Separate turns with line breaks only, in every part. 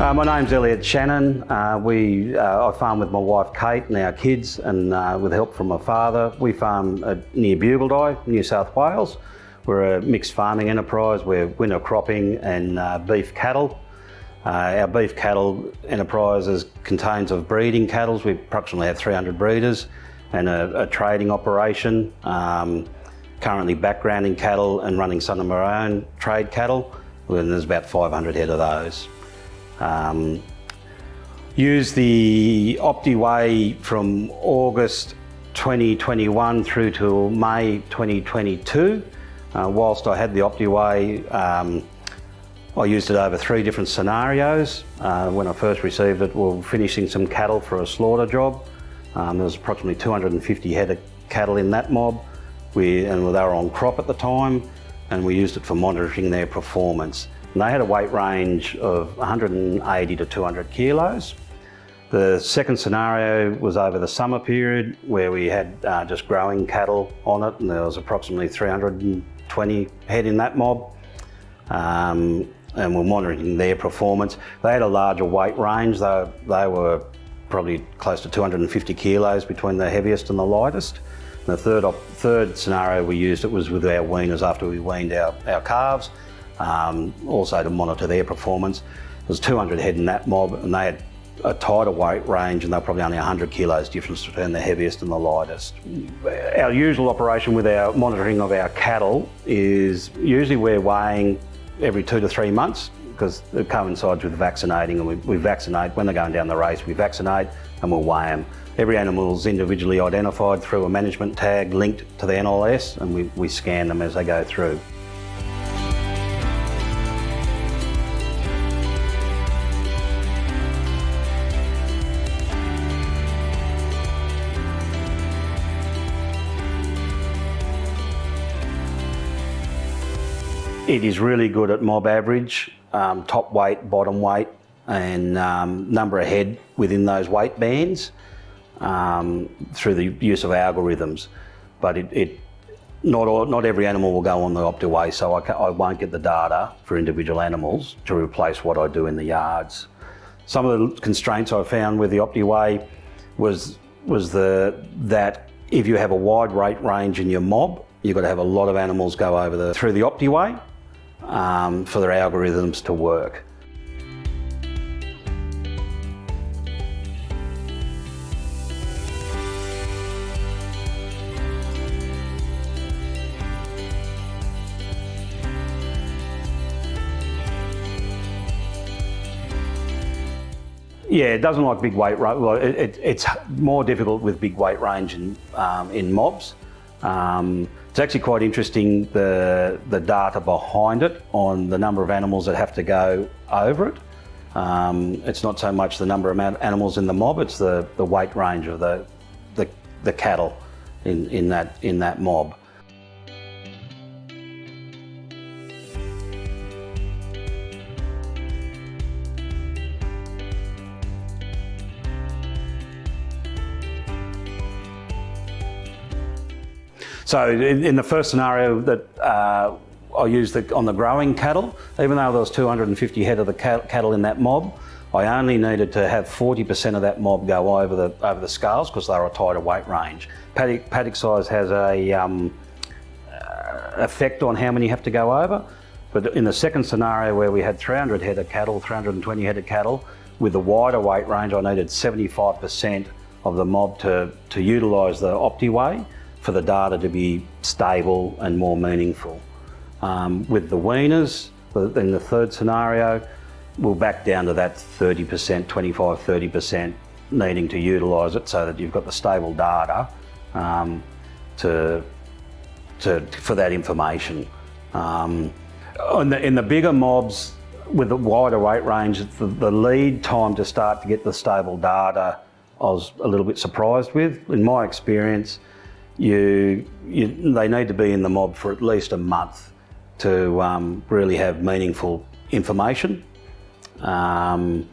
Uh, my name's Elliot Shannon. Uh, we, uh, I farm with my wife Kate and our kids and uh, with help from my father. We farm uh, near Bugaldie, New South Wales. We're a mixed farming enterprise. We're winter cropping and uh, beef cattle. our beef cattle enterprise is, contains of breeding cattle. We approximately have 300 breeders and a, a trading operation. Um, currently backgrounding cattle and running some of our own trade cattle. And there's about 500 head of those. Um, use the OptiWeigh from August 2021 through to May 2022. Uh, whilst I had the OptiWeigh, um, I used it over three different scenarios. Uh, when I first received it, we were finishing some cattle for a slaughter job. Um, there was approximately 250 head of cattle in that mob, we, and they were on crop at the time, and we used it for monitoring their performance. And they had a weight range of 180 to 200 kilos. The second scenario was over the summer period where we had uh, just growing cattle on it and there was approximately 320 head in that mob. Um, and we're monitoring their performance. They had a larger weight range, they, they were probably close to 250 kilos between the heaviest and the lightest. And the third, third scenario we used it was with our weaners after we weaned our, our calves um, also to monitor their performance. There was 200 head in that mob and they had a tighter weight range and they're probably only 100 kilos difference between the heaviest and the lightest. Our usual operation with our monitoring of our cattle is usually we're weighing every two to three months because it coincides with vaccinating and we, we vaccinate, when they're going down the race, we vaccinate and we'll weigh them. Every animal is individually identified through a management tag linked to the NLS and we, we scan them as they go through. It is really good at mob average, um, top weight, bottom weight, and um, number of head within those weight bands um, through the use of algorithms. But it, it not, all, not every animal will go on the OptiWeigh, so I, I won't get the data for individual animals to replace what I do in the yards. Some of the constraints I found with the OptiWeigh was, was the, that if you have a wide weight range in your mob, you've got to have a lot of animals go over the, through the OptiWeigh um, for their algorithms to work. Yeah, it doesn't like big weight range. Well, it, it, it's more difficult with big weight range in, um, in mobs. Um, it's actually quite interesting the, the data behind it on the number of animals that have to go over it. Um, it's not so much the number of animals in the mob, it's the, the weight range of the, the, the cattle in, in, that, in that mob. So in, in the first scenario that uh, I used the, on the growing cattle, even though there was 250 head of the cattle in that mob, I only needed to have 40% of that mob go over the over the scales because they were a tighter weight range. Paddock, paddock size has a um, uh, effect on how many you have to go over. But in the second scenario where we had 300 head of cattle, 320 head of cattle, with the wider weight range, I needed 75% of the mob to, to utilise the OptiWeigh for the data to be stable and more meaningful. Um, with the weaners, in the third scenario, we'll back down to that 30%, 25, 30% needing to utilise it so that you've got the stable data um, to, to, for that information. Um, in, the, in the bigger mobs, with the wider weight range, the, the lead time to start to get the stable data I was a little bit surprised with. In my experience, you, you, they need to be in the mob for at least a month to um, really have meaningful information. Um,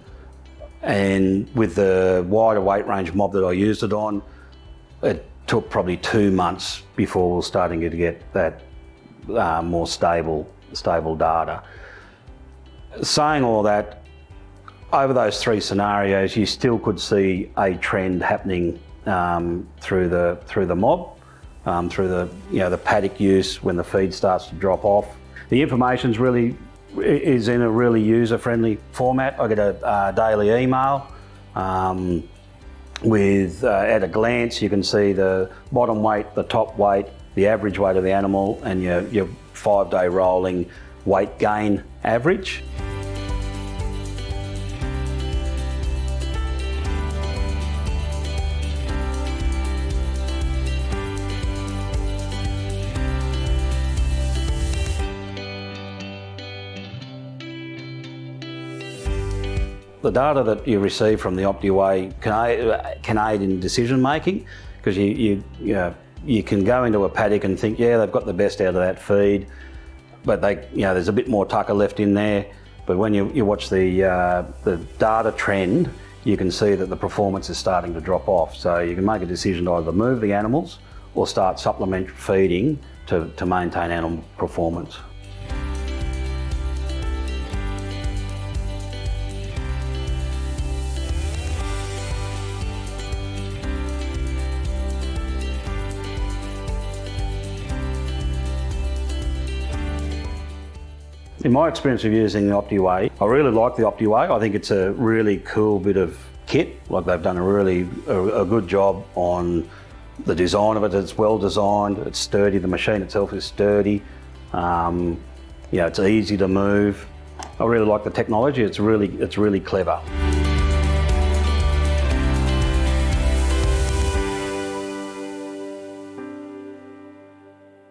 and with the wider weight range mob that I used it on, it took probably two months before we were starting to get that uh, more stable, stable data. Saying all that, over those three scenarios, you still could see a trend happening um, through the through the mob, um, through the you know the paddock use when the feed starts to drop off. The information's really is in a really user-friendly format. I get a uh, daily email. Um, with uh, at a glance you can see the bottom weight, the top weight, the average weight of the animal and your, your five day rolling weight gain average. The data that you receive from the OptiWeigh can aid, in decision making because you, you, you, know, you can go into a paddock and think, yeah, they've got the best out of that feed, but they, you know, there's a bit more tucker left in there. But when you, you watch the, uh, the data trend, you can see that the performance is starting to drop off. So you can make a decision to either move the animals or start supplement feeding to, to maintain animal performance. In my experience of using the OptiWeigh, I really like the OptiWeigh. I think it's a really cool bit of kit. Like they've done a really a, a good job on the design of it. It's well designed, it's sturdy, the machine itself is sturdy. Um, you know, it's easy to move. I really like the technology, it's really, it's really clever.